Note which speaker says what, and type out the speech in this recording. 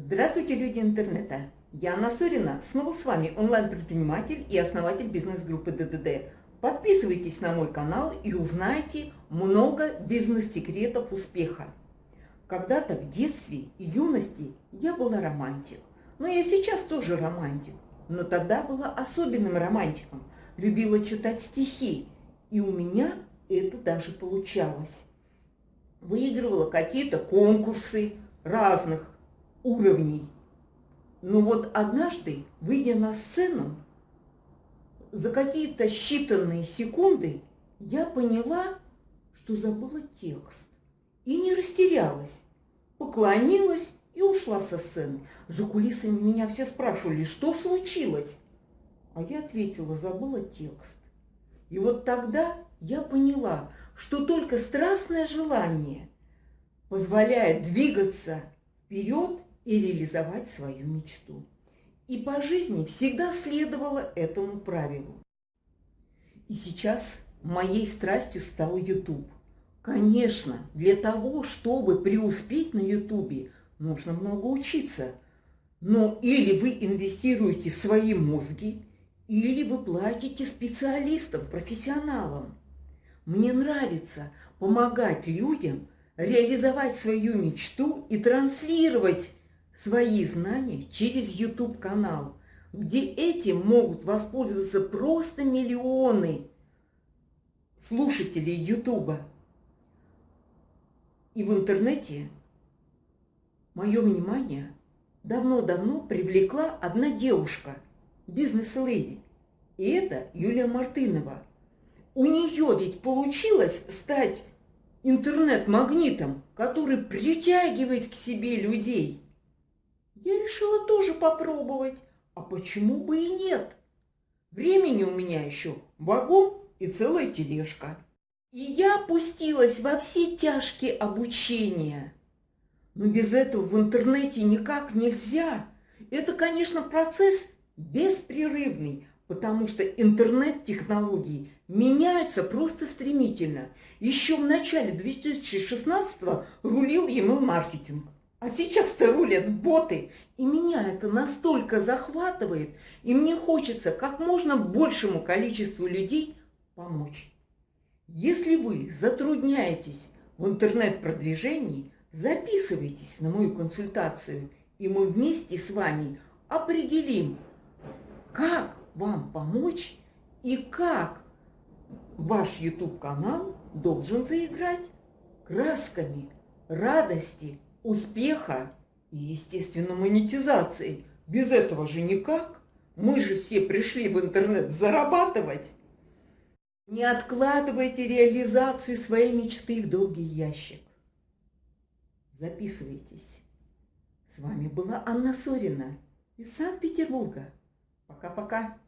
Speaker 1: Здравствуйте, люди интернета! Я Анна Сорина, снова с вами онлайн-предприниматель и основатель бизнес-группы ДДД. Подписывайтесь на мой канал и узнайте много бизнес-секретов успеха. Когда-то в детстве и юности я была романтик, но я сейчас тоже романтик. Но тогда была особенным романтиком, любила читать стихи, и у меня это даже получалось. Выигрывала какие-то конкурсы разных уровней. Но вот однажды, выйдя на сцену, за какие-то считанные секунды я поняла, что забыла текст. И не растерялась. Поклонилась и ушла со сцены. За кулисами меня все спрашивали, что случилось? А я ответила, забыла текст. И вот тогда я поняла, что только страстное желание позволяет двигаться вперед и реализовать свою мечту. И по жизни всегда следовало этому правилу. И сейчас моей страстью стал YouTube. Конечно, для того, чтобы преуспеть на YouTube, нужно много учиться. Но или вы инвестируете в свои мозги, или вы платите специалистам, профессионалам. Мне нравится помогать людям реализовать свою мечту и транслировать свои знания через YouTube-канал, где этим могут воспользоваться просто миллионы слушателей YouTube. И в интернете мое внимание давно-давно привлекла одна девушка, бизнес-леди. И это Юлия Мартынова. У нее ведь получилось стать интернет-магнитом, который притягивает к себе людей – я решила тоже попробовать. А почему бы и нет? Времени у меня еще вагон и целая тележка. И я опустилась во все тяжкие обучения. Но без этого в интернете никак нельзя. Это, конечно, процесс беспрерывный, потому что интернет-технологии меняются просто стремительно. Еще в начале 2016 рулил email-маркетинг. А сейчас-то рулят боты, и меня это настолько захватывает, и мне хочется как можно большему количеству людей помочь. Если вы затрудняетесь в интернет-продвижении, записывайтесь на мою консультацию, и мы вместе с вами определим, как вам помочь и как ваш YouTube-канал должен заиграть красками радости, успеха и, естественно, монетизации. Без этого же никак. Мы же все пришли в интернет зарабатывать. Не откладывайте реализацию своей мечты в долгий ящик. Записывайтесь. С вами была Анна Сорина из Санкт-Петербурга. Пока-пока.